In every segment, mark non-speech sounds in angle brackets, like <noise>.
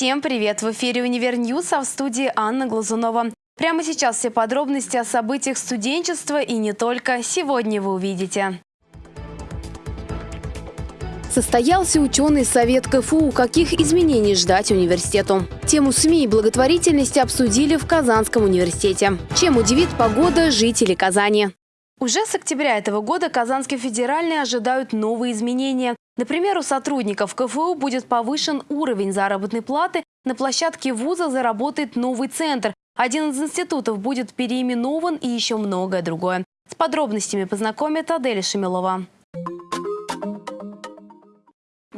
Всем привет! В эфире «Univer News», а в студии Анна Глазунова. Прямо сейчас все подробности о событиях студенчества и не только сегодня вы увидите. Состоялся ученый совет КФУ. Каких изменений ждать университету? Тему СМИ и благотворительности обсудили в Казанском университете. Чем удивит погода жителей Казани? Уже с октября этого года Казанский федеральный ожидают новые изменения. Например, у сотрудников КФУ будет повышен уровень заработной платы, на площадке вуза заработает новый центр, один из институтов будет переименован и еще многое другое. С подробностями познакомит Адель Шемилова.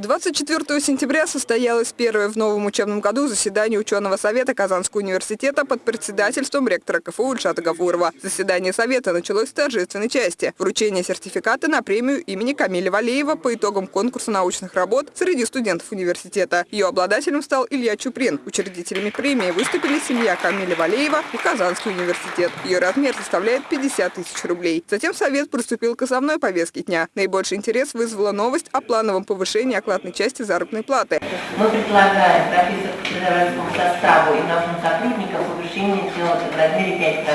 24 сентября состоялось первое в новом учебном году заседание ученого совета Казанского университета под председательством ректора КФУ Ильшата Гафурова. Заседание совета началось с торжественной части – вручение сертификата на премию имени Камиля Валеева по итогам конкурса научных работ среди студентов университета. Ее обладателем стал Илья Чуприн. Учредителями премии выступили семья Камиля Валеева и Казанский университет. Ее размер составляет 50 тысяч рублей. Затем совет приступил к основной повестке дня. Наибольший интерес вызвала новость о плановом повышении оклада оклад части заработной платы. Мы предлагаем профессорскому составу и научным сотрудникам повышение сделать в размере 5%,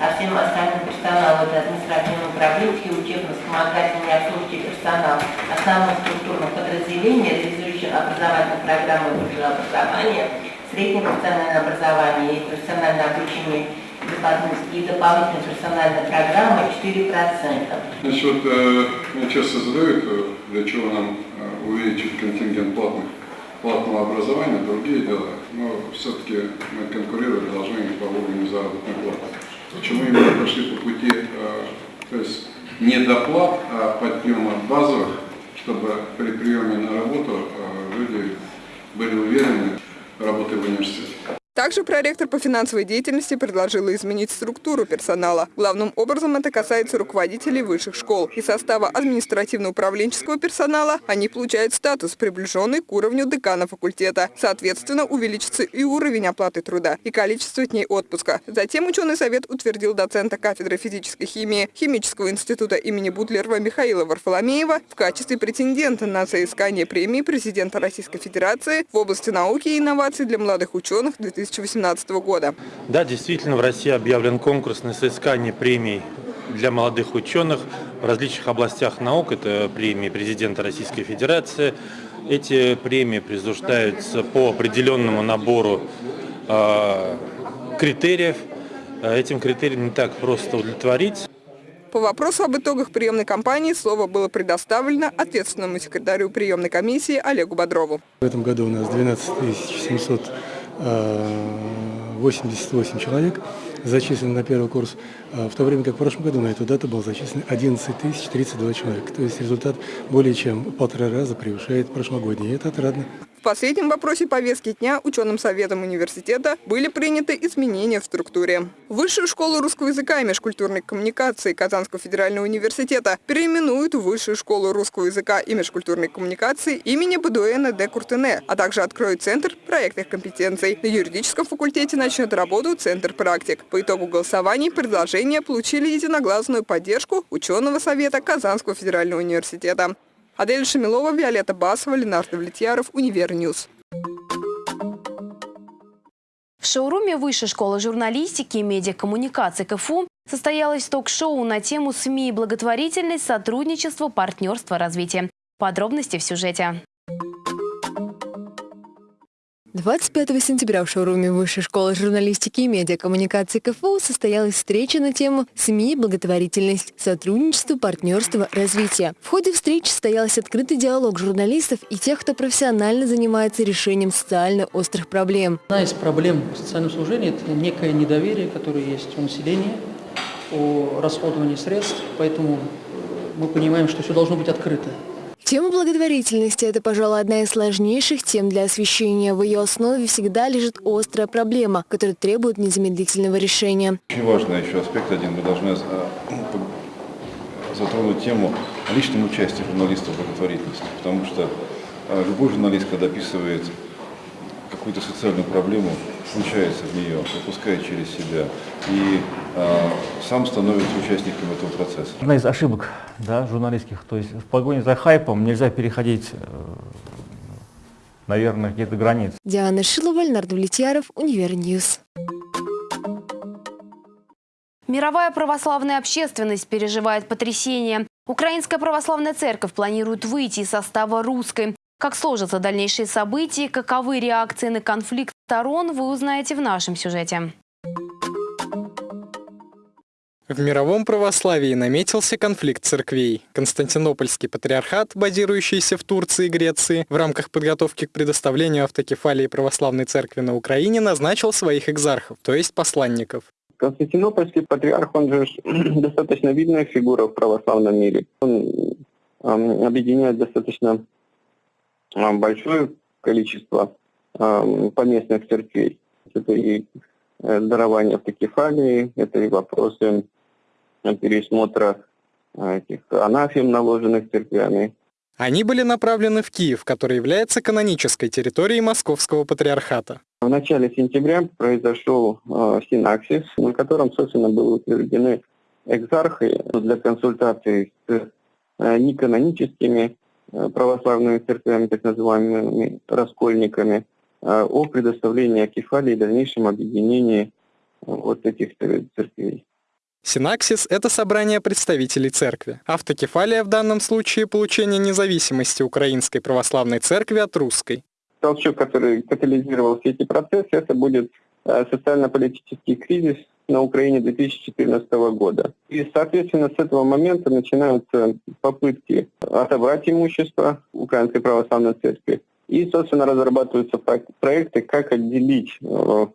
а всем остальным персоналу, это административно-управленческий, учебно-вспомогательный обслуживающий персонал основных структурных подразделений, реализующих образовательные программы высшего образования, среднее профессиональное образование и профессиональное обучение и дополнительной персональной программы 4%. Значит, вот э, меня часто задают, для чего нам э, увеличить контингент платных, платного образования, другие дела. Но все-таки мы конкурировать должны по уровню заработной платы. Почему именно пошли по пути, то есть не доплат, а подъема базовых, чтобы при приеме на работу люди были уверены работой в университете. Также проректор по финансовой деятельности предложила изменить структуру персонала. Главным образом это касается руководителей высших школ. Из состава административно-управленческого персонала они получают статус, приближенный к уровню декана факультета. Соответственно, увеличится и уровень оплаты труда, и количество дней отпуска. Затем ученый совет утвердил доцента кафедры физической химии Химического института имени Бутлерова Михаила Варфоломеева в качестве претендента на соискание премии президента Российской Федерации в области науки и инноваций для молодых ученых 2000 2018 года. Да, действительно, в России объявлен конкурс на соискание премий для молодых ученых в различных областях наук. Это премии президента Российской Федерации. Эти премии присуждаются по определенному набору э, критериев. Этим критериям не так просто удовлетворить. По вопросу об итогах приемной кампании слово было предоставлено ответственному секретарю приемной комиссии Олегу Бодрову. В этом году у нас 12 700 88 человек зачислены на первый курс, а в то время как в прошлом году на эту дату было зачислено 11 032 человека. То есть результат более чем полтора раза превышает прошлогодний, и это отрадно. В последнем вопросе повестки дня ученым советом университета были приняты изменения в структуре. Высшую школу русского языка и межкультурной коммуникации Казанского федерального университета переименуют в Высшую школу русского языка и межкультурной коммуникации имени Бадуэна де Куртене, а также откроют Центр проектных компетенций. На юридическом факультете начнет работу Центр практик. По итогу голосований предложения получили единогласную поддержку ученого совета Казанского федерального университета. Адель Шамилова, Виолетта Басова, Ленар Давлетьяров, Univer News. В шоуруме Высшей школы журналистики и медиакоммуникации КФУ состоялось ток-шоу на тему СМИ благотворительность, сотрудничество, партнерство, развитие. Подробности в сюжете. 25 сентября в шоуруме Высшей школы журналистики и медиакоммуникации КФУ состоялась встреча на тему «СМИ, благотворительность, сотрудничество, партнерство, развитие». В ходе встречи состоялся открытый диалог журналистов и тех, кто профессионально занимается решением социально острых проблем. Одна из проблем в социальном служении – это некое недоверие, которое есть у населения о расходовании средств, поэтому мы понимаем, что все должно быть открыто. Тема благотворительности – это, пожалуй, одна из сложнейших тем для освещения. В ее основе всегда лежит острая проблема, которая требует незамедлительного решения. Очень важный еще аспект один. Мы должны а, затронуть тему личного участия журналистов в благотворительности. Потому что а, любой журналист, когда описывает какую-то социальную проблему, включается в нее, пропускает через себя и э, сам становится участником этого процесса. Одна из ошибок да, журналистских, то есть в погоне за хайпом нельзя переходить э, наверное, какие-то границы. Диана Шилова, Ленар Давлетьяров, Univer News. Мировая православная общественность переживает потрясение. Украинская православная церковь планирует выйти из состава русской. Как сложатся дальнейшие события, каковы реакции на конфликт сторон, вы узнаете в нашем сюжете. В мировом православии наметился конфликт церквей. Константинопольский патриархат, базирующийся в Турции и Греции, в рамках подготовки к предоставлению автокефалии православной церкви на Украине назначил своих экзархов, то есть посланников. Константинопольский патриарх, он же <clears throat> достаточно видная фигура в православном мире. Он объединяет достаточно большое количество э, поместных церквей. Это и дарование автокефалии, это и вопросы пересмотра а, этих анафем, наложенных церквями. Они были направлены в Киев, который является канонической территорией Московского патриархата. В начале сентября произошел э, синаксис, на котором, собственно, были утверждены экзархи для консультаций с э, неканоническими э, православными церквями, так называемыми раскольниками, э, о предоставлении акефалии и дальнейшем объединении э, вот этих церквей. Синаксис – это собрание представителей церкви. Автокефалия в данном случае – получение независимости Украинской Православной Церкви от русской. Толчок, который катализировал все эти процессы, это будет э, социально-политический кризис на Украине 2014 года. И, соответственно, с этого момента начинаются попытки отобрать имущество Украинской Православной Церкви. И, собственно, разрабатываются проекты, как отделить э,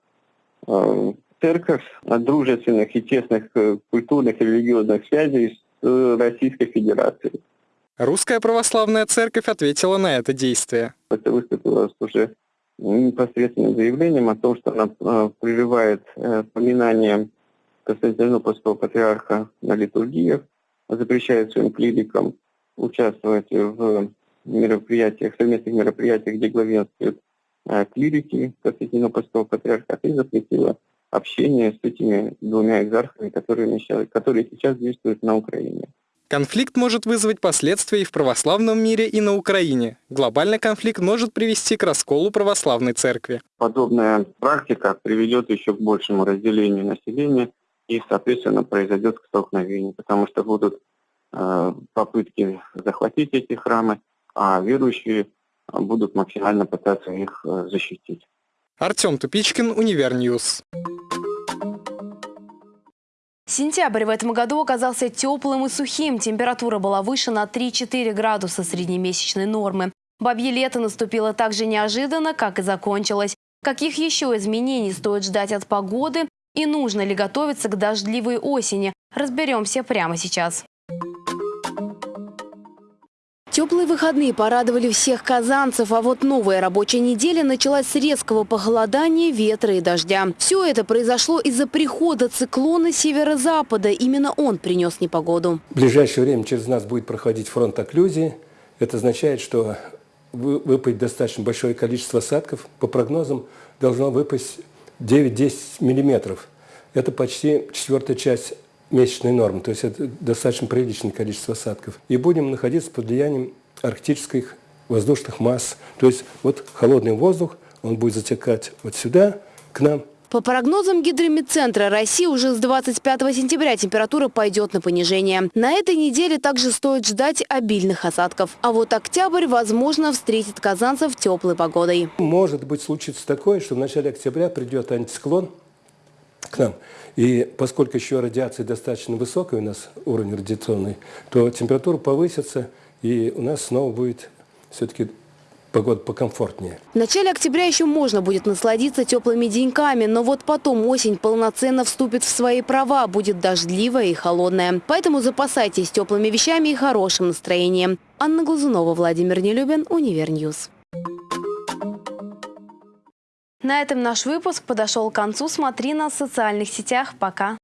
э, церковь от дружественных и тесных э, культурных и религиозных связей с Российской Федерацией. Русская православная церковь ответила на это действие. Это выступило уже непосредственным заявлением о том, что она прерывает поминание Константинопольского патриарха на литургиях, запрещает своим клирикам участвовать в мероприятиях, совместных мероприятиях, где главенствуют клирики Константинопольского патриархата и запретила общение с этими двумя экзархами, которые, которые сейчас действуют на Украине. Конфликт может вызвать последствия и в православном мире, и на Украине. Глобальный конфликт может привести к расколу православной церкви. Подобная практика приведет еще к большему разделению населения и, соответственно, произойдет к столкновению, потому что будут э, попытки захватить эти храмы, а верующие будут максимально пытаться их э, защитить. Артем Тупичкин, Univer News. Сентябрь в этом году оказался теплым и сухим. Температура была выше на 3-4 градуса среднемесячной нормы. Бабье лето наступило так же неожиданно, как и закончилось. Каких еще изменений стоит ждать от погоды и нужно ли готовиться к дождливой осени? Разберемся прямо сейчас. Теплые выходные порадовали всех казанцев, а вот новая рабочая неделя началась с резкого похолодания, ветра и дождя. Все это произошло из-за прихода циклона северо-запада. Именно он принес непогоду. В ближайшее время через нас будет проходить фронт окклюзии. Это означает, что выпасть достаточно большое количество осадков. По прогнозам должно выпасть 9-10 миллиметров. Это почти четвертая часть месячной нормы, то есть это достаточно приличное количество осадков. И будем находиться под влиянием арктических воздушных масс. То есть вот холодный воздух, он будет затекать вот сюда, к нам. По прогнозам Гидромедцентра России уже с 25 сентября температура пойдет на понижение. На этой неделе также стоит ждать обильных осадков. А вот октябрь, возможно, встретит казанцев теплой погодой. Может быть случится такое, что в начале октября придет антициклон, к нам. И поскольку еще радиация достаточно высокая у нас, уровень радиационный, то температура повысится, и у нас снова будет все-таки погода покомфортнее. В начале октября еще можно будет насладиться теплыми деньками, но вот потом осень полноценно вступит в свои права, будет дождливая и холодная. Поэтому запасайтесь теплыми вещами и хорошим настроением. Анна Глазунова, Владимир Нелюбин, Univer News. На этом наш выпуск подошел к концу. Смотри нас в социальных сетях. Пока.